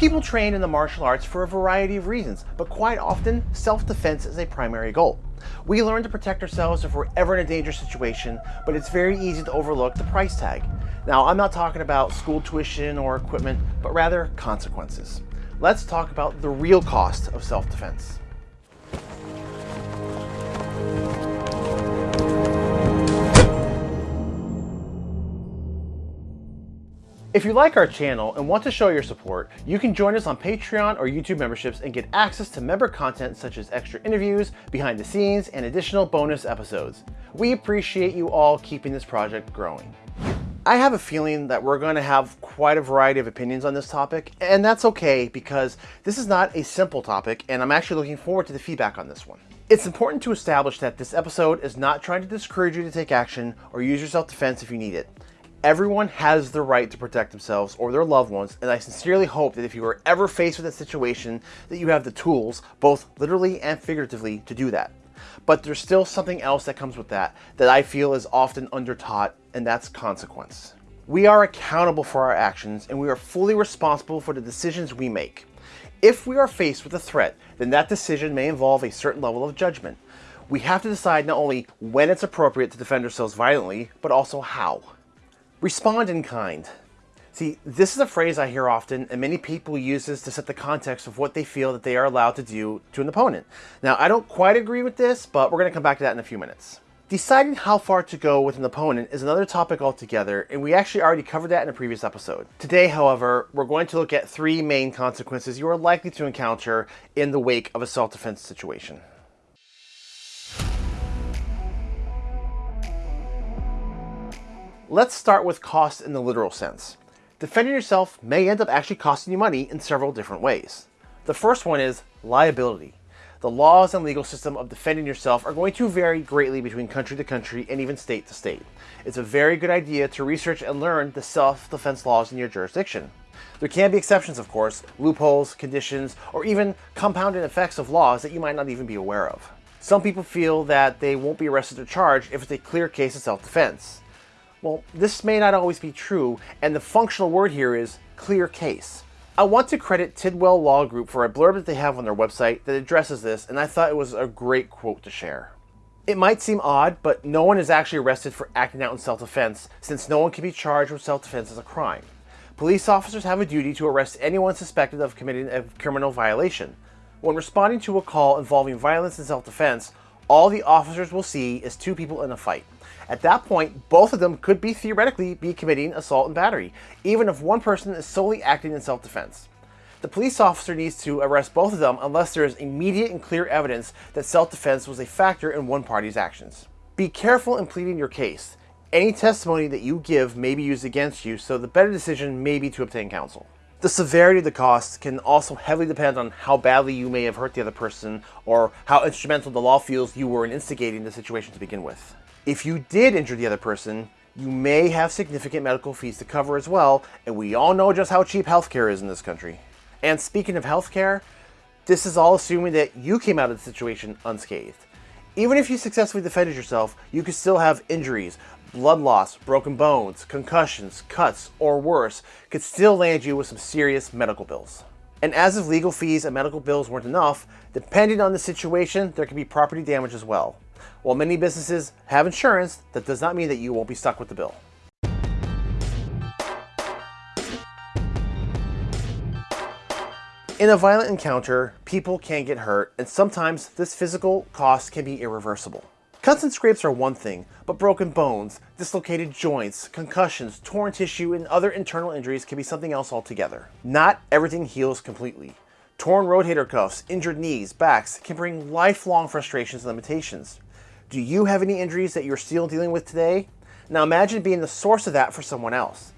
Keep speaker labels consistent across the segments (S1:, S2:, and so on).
S1: People train in the martial arts for a variety of reasons, but quite often, self-defense is a primary goal. We learn to protect ourselves if we're ever in a dangerous situation, but it's very easy to overlook the price tag. Now, I'm not talking about school tuition or equipment, but rather consequences. Let's talk about the real cost of self-defense. If you like our channel and want to show your support, you can join us on Patreon or YouTube memberships and get access to member content such as extra interviews, behind the scenes, and additional bonus episodes. We appreciate you all keeping this project growing. I have a feeling that we're going to have quite a variety of opinions on this topic, and that's okay because this is not a simple topic, and I'm actually looking forward to the feedback on this one. It's important to establish that this episode is not trying to discourage you to take action or use your self-defense if you need it. Everyone has the right to protect themselves or their loved ones, and I sincerely hope that if you are ever faced with a situation that you have the tools, both literally and figuratively, to do that. But there's still something else that comes with that that I feel is often undertaught, and that's consequence. We are accountable for our actions, and we are fully responsible for the decisions we make. If we are faced with a threat, then that decision may involve a certain level of judgment. We have to decide not only when it's appropriate to defend ourselves violently, but also how. Respond in kind. See, this is a phrase I hear often, and many people use this to set the context of what they feel that they are allowed to do to an opponent. Now, I don't quite agree with this, but we're going to come back to that in a few minutes. Deciding how far to go with an opponent is another topic altogether, and we actually already covered that in a previous episode. Today, however, we're going to look at three main consequences you are likely to encounter in the wake of a self-defense situation. Let's start with cost in the literal sense. Defending yourself may end up actually costing you money in several different ways. The first one is liability. The laws and legal system of defending yourself are going to vary greatly between country to country and even state to state. It's a very good idea to research and learn the self-defense laws in your jurisdiction. There can be exceptions, of course, loopholes, conditions, or even compounding effects of laws that you might not even be aware of. Some people feel that they won't be arrested or charged if it's a clear case of self-defense. Well, this may not always be true, and the functional word here is clear case. I want to credit Tidwell Law Group for a blurb that they have on their website that addresses this, and I thought it was a great quote to share. It might seem odd, but no one is actually arrested for acting out in self-defense, since no one can be charged with self-defense as a crime. Police officers have a duty to arrest anyone suspected of committing a criminal violation. When responding to a call involving violence and self-defense, all the officers will see is two people in a fight. At that point, both of them could be theoretically be committing assault and battery, even if one person is solely acting in self-defense. The police officer needs to arrest both of them unless there is immediate and clear evidence that self-defense was a factor in one party's actions. Be careful in pleading your case. Any testimony that you give may be used against you, so the better decision may be to obtain counsel. The severity of the costs can also heavily depend on how badly you may have hurt the other person or how instrumental the law feels you were in instigating the situation to begin with. If you did injure the other person, you may have significant medical fees to cover as well, and we all know just how cheap healthcare is in this country. And speaking of healthcare, this is all assuming that you came out of the situation unscathed. Even if you successfully defended yourself, you could still have injuries, blood loss, broken bones, concussions, cuts, or worse, could still land you with some serious medical bills. And as if legal fees and medical bills weren't enough, depending on the situation, there could be property damage as well. While many businesses have insurance, that does not mean that you won't be stuck with the bill. In a violent encounter, people can get hurt, and sometimes this physical cost can be irreversible. Cuts and scrapes are one thing, but broken bones, dislocated joints, concussions, torn tissue, and other internal injuries can be something else altogether. Not everything heals completely. Torn rotator cuffs, injured knees, backs can bring lifelong frustrations and limitations. Do you have any injuries that you're still dealing with today? Now imagine being the source of that for someone else.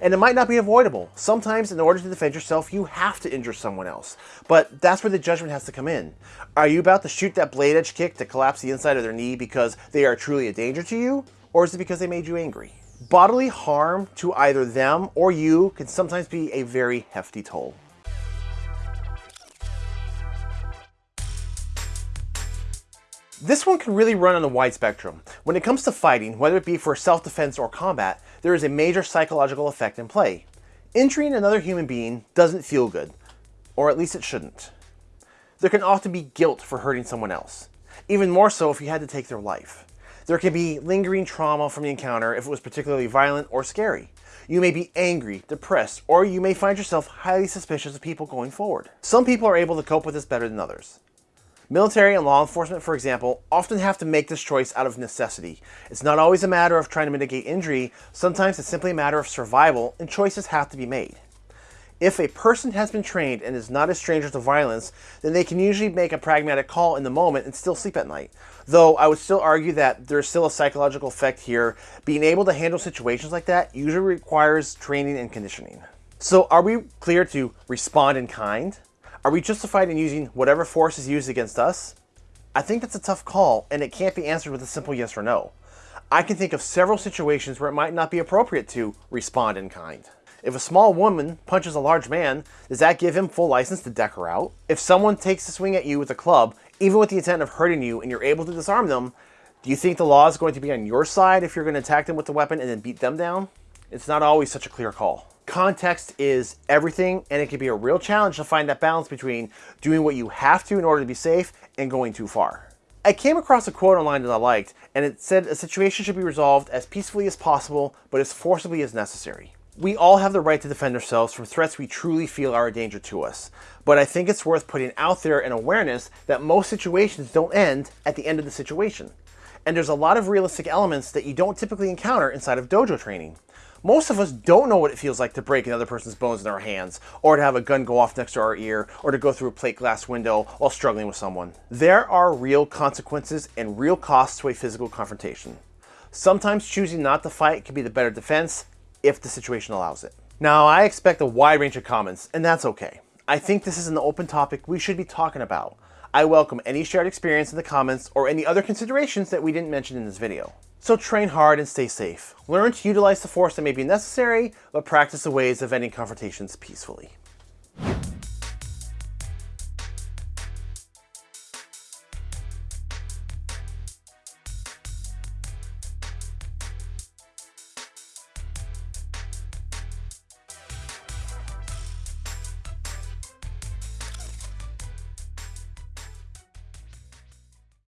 S1: And it might not be avoidable. Sometimes in order to defend yourself, you have to injure someone else. But that's where the judgment has to come in. Are you about to shoot that blade edge kick to collapse the inside of their knee because they are truly a danger to you? Or is it because they made you angry? Bodily harm to either them or you can sometimes be a very hefty toll. This one can really run on a wide spectrum. When it comes to fighting, whether it be for self-defense or combat, there is a major psychological effect in play. Injuring another human being doesn't feel good. or at least it shouldn't. There can often be guilt for hurting someone else, even more so if you had to take their life. There can be lingering trauma from the encounter if it was particularly violent or scary. You may be angry, depressed, or you may find yourself highly suspicious of people going forward. Some people are able to cope with this better than others. Military and law enforcement, for example, often have to make this choice out of necessity. It's not always a matter of trying to mitigate injury, sometimes it's simply a matter of survival, and choices have to be made. If a person has been trained and is not a stranger to violence, then they can usually make a pragmatic call in the moment and still sleep at night. Though I would still argue that there's still a psychological effect here. Being able to handle situations like that usually requires training and conditioning. So are we clear to respond in kind? Are we justified in using whatever force is used against us? I think that's a tough call and it can't be answered with a simple yes or no. I can think of several situations where it might not be appropriate to respond in kind. If a small woman punches a large man, does that give him full license to deck her out? If someone takes a swing at you with a club, even with the intent of hurting you, and you're able to disarm them, do you think the law is going to be on your side if you're going to attack them with the weapon and then beat them down? It's not always such a clear call. Context is everything, and it can be a real challenge to find that balance between doing what you have to in order to be safe and going too far. I came across a quote online that I liked, and it said a situation should be resolved as peacefully as possible, but as forcibly as necessary. We all have the right to defend ourselves from threats we truly feel are a danger to us, but I think it's worth putting out there an awareness that most situations don't end at the end of the situation. And there's a lot of realistic elements that you don't typically encounter inside of dojo training. Most of us don't know what it feels like to break another person's bones in our hands, or to have a gun go off next to our ear, or to go through a plate glass window while struggling with someone. There are real consequences and real costs to a physical confrontation. Sometimes choosing not to fight can be the better defense, if the situation allows it. Now, I expect a wide range of comments, and that's okay. I think this is an open topic we should be talking about. I welcome any shared experience in the comments or any other considerations that we didn't mention in this video. So train hard and stay safe. Learn to utilize the force that may be necessary, but practice the ways of ending confrontations peacefully.